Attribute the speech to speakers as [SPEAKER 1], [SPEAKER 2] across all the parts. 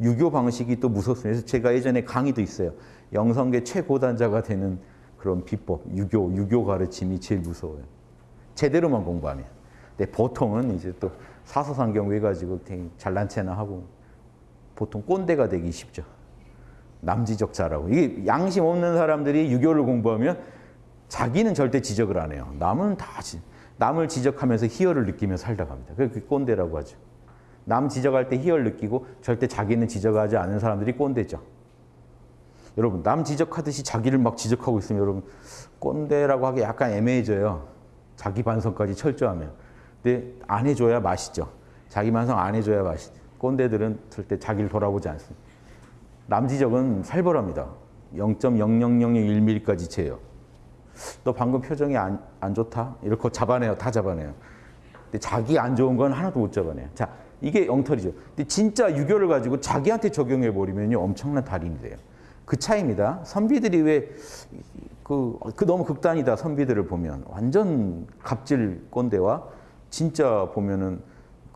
[SPEAKER 1] 유교 방식이 또 무섭습니다. 그래서 제가 예전에 강의도 있어요. 영성계 최고단자가 되는 그런 비법, 유교, 유교 가르침이 제일 무서워요. 제대로만 공부하면. 근데 보통은 이제 또 사서상경 해가지고 되게 잘난 체나 하고 보통 꼰대가 되기 쉽죠. 남지적자라고. 이게 양심 없는 사람들이 유교를 공부하면 자기는 절대 지적을 안 해요. 남은 다 지, 남을 지적하면서 희열을 느끼며 살다 갑니다. 그게 꼰대라고 하죠. 남 지적할 때 희열 느끼고 절대 자기는 지적하지 않은 사람들이 꼰대죠. 여러분 남 지적하듯이 자기를 막 지적하고 있으면 여러분 꼰대라고 하기 약간 애매해져요. 자기 반성까지 철저하면. 근데 안 해줘야 맛있죠. 자기 반성 안 해줘야 맛있죠. 꼰대들은 절대 자기를 돌아보지 않습니다. 남 지적은 살벌합니다. 0.00001mm까지 재요. 너 방금 표정이 안, 안 좋다? 이렇게 잡아내요. 다 잡아내요. 근데 자기 안 좋은 건 하나도 못 잡아내요. 자, 이게 엉터리죠. 근데 진짜 유교를 가지고 자기한테 적용해 버리면요. 엄청난 달인이 돼요. 그 차이입니다. 선비들이 왜, 그, 그 너무 극단이다. 선비들을 보면. 완전 갑질 꼰대와 진짜 보면은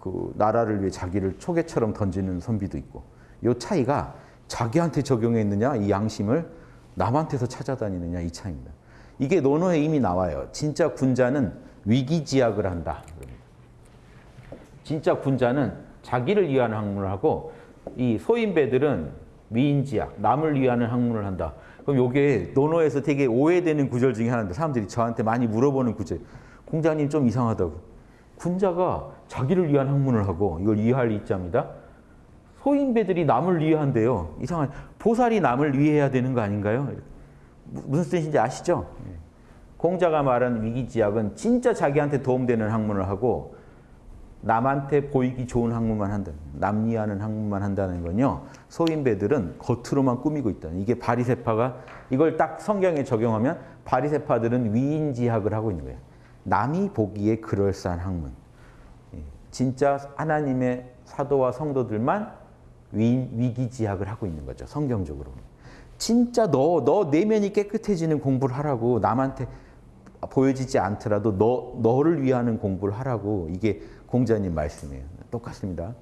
[SPEAKER 1] 그 나라를 위해 자기를 초계처럼 던지는 선비도 있고. 요 차이가 자기한테 적용했느냐, 이 양심을 남한테서 찾아다니느냐, 이 차이입니다. 이게 논어에 이미 나와요. 진짜 군자는 위기지약을 한다. 진짜 군자는 자기를 위한 학문을 하고 이 소인배들은 위인지약, 남을 위하는 학문을 한다. 그럼 이게 논어에서 되게 오해되는 구절 중에 하나인데 사람들이 저한테 많이 물어보는 구절. 공자님 좀 이상하다고. 군자가 자기를 위한 학문을 하고 이걸 이해할 이자입니다. 소인배들이 남을 위한대요. 이상한 보살이 남을 위해야 되는 거 아닌가요? 무슨 뜻인지 아시죠? 공자가 말한 위기지약은 진짜 자기한테 도움되는 학문을 하고 남한테 보이기 좋은 학문만 한다. 남리하는 학문만 한다는 건요. 소인배들은 겉으로만 꾸미고 있다. 이게 바리세파가 이걸 딱 성경에 적용하면 바리세파들은 위인지학을 하고 있는 거예요. 남이 보기에 그럴싸한 학문. 진짜 하나님의 사도와 성도들만 위, 위기지학을 하고 있는 거죠. 성경적으로. 진짜 너, 너 내면이 깨끗해지는 공부를 하라고 남한테 보여지지 않더라도 너, 너를 위하는 공부를 하라고 이게 공자님 말씀이에요. 똑같습니다.